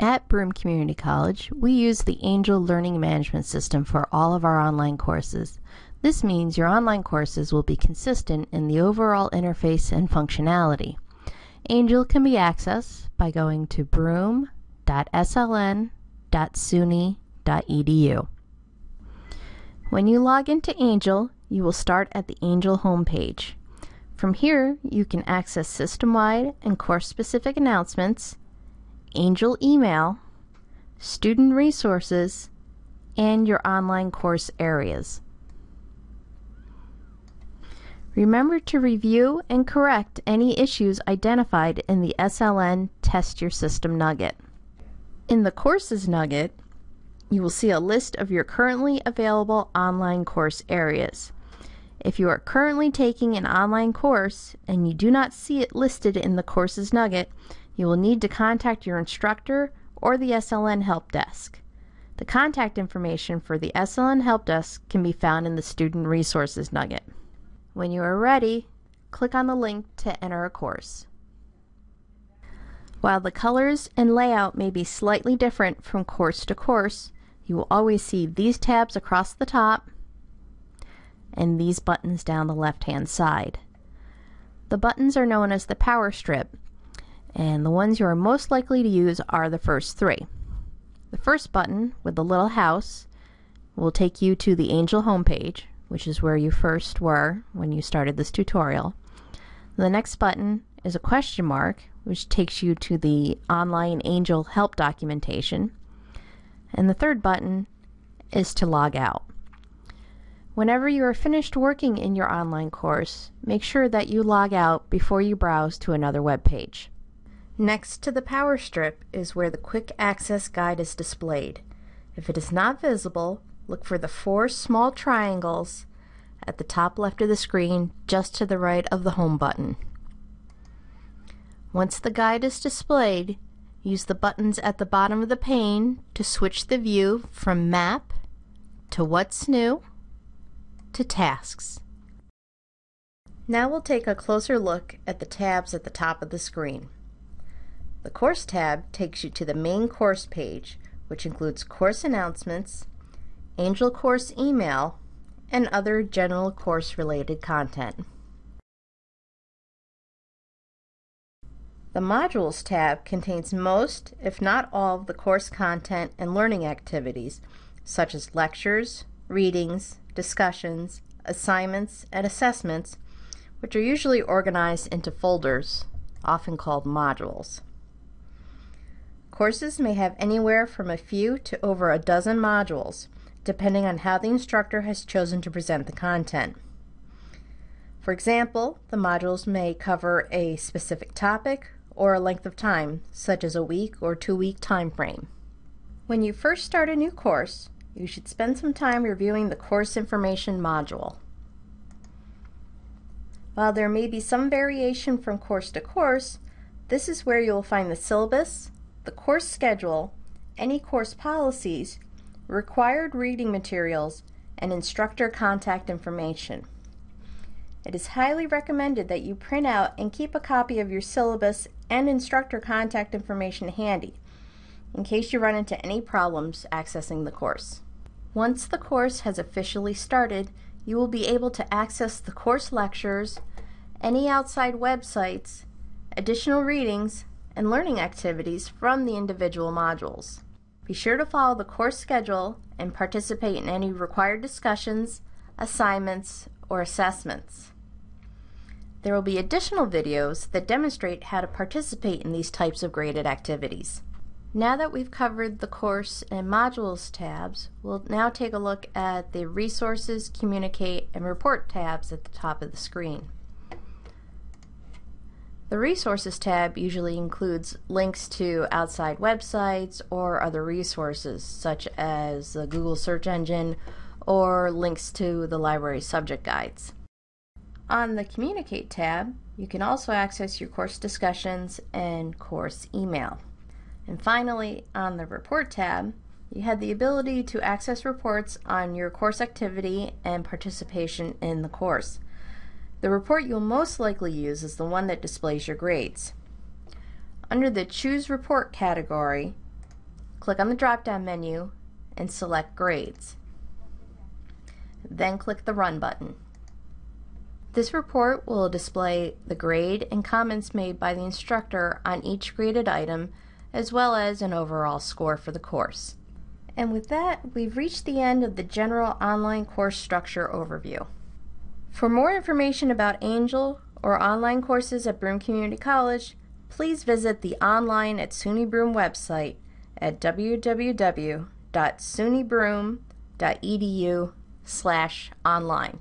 At Broome Community College, we use the Angel Learning Management System for all of our online courses. This means your online courses will be consistent in the overall interface and functionality. Angel can be accessed by going to broome.sln.suny.edu. When you log into Angel, you will start at the Angel homepage. From here, you can access system-wide and course-specific announcements, Angel email, student resources, and your online course areas. Remember to review and correct any issues identified in the SLN Test Your System Nugget. In the Courses Nugget, you will see a list of your currently available online course areas. If you are currently taking an online course and you do not see it listed in the Courses Nugget, you will need to contact your instructor or the SLN Help Desk. The contact information for the SLN Help Desk can be found in the Student Resources Nugget. When you are ready, click on the link to enter a course. While the colors and layout may be slightly different from course to course, you will always see these tabs across the top and these buttons down the left hand side. The buttons are known as the power strip and the ones you are most likely to use are the first three. The first button with the little house will take you to the Angel homepage, which is where you first were when you started this tutorial. The next button is a question mark, which takes you to the online Angel help documentation. And the third button is to log out. Whenever you are finished working in your online course, make sure that you log out before you browse to another web page. Next to the power strip is where the quick access guide is displayed. If it is not visible, look for the four small triangles at the top left of the screen just to the right of the home button. Once the guide is displayed, use the buttons at the bottom of the pane to switch the view from Map to What's New to Tasks. Now we'll take a closer look at the tabs at the top of the screen. The Course tab takes you to the main course page, which includes course announcements, Angel Course email, and other general course-related content. The Modules tab contains most, if not all, of the course content and learning activities, such as lectures, readings, discussions, assignments, and assessments, which are usually organized into folders, often called modules. Courses may have anywhere from a few to over a dozen modules, depending on how the instructor has chosen to present the content. For example, the modules may cover a specific topic or a length of time, such as a week or two-week time frame. When you first start a new course, you should spend some time reviewing the course information module. While there may be some variation from course to course, this is where you will find the syllabus, the course schedule, any course policies, required reading materials, and instructor contact information. It is highly recommended that you print out and keep a copy of your syllabus and instructor contact information handy in case you run into any problems accessing the course. Once the course has officially started, you will be able to access the course lectures, any outside websites, additional readings, and learning activities from the individual modules. Be sure to follow the course schedule and participate in any required discussions, assignments, or assessments. There will be additional videos that demonstrate how to participate in these types of graded activities. Now that we've covered the course and modules tabs, we'll now take a look at the resources, communicate, and report tabs at the top of the screen. The Resources tab usually includes links to outside websites or other resources such as the Google search engine or links to the library subject guides. On the Communicate tab, you can also access your course discussions and course email. And finally, on the Report tab, you had the ability to access reports on your course activity and participation in the course. The report you'll most likely use is the one that displays your grades. Under the Choose Report category, click on the drop-down menu and select Grades. Then click the Run button. This report will display the grade and comments made by the instructor on each graded item, as well as an overall score for the course. And with that, we've reached the end of the general online course structure overview. For more information about Angel or online courses at Broome Community College, please visit the online at SUNY Broome website at www.sunybroome.edu slash online.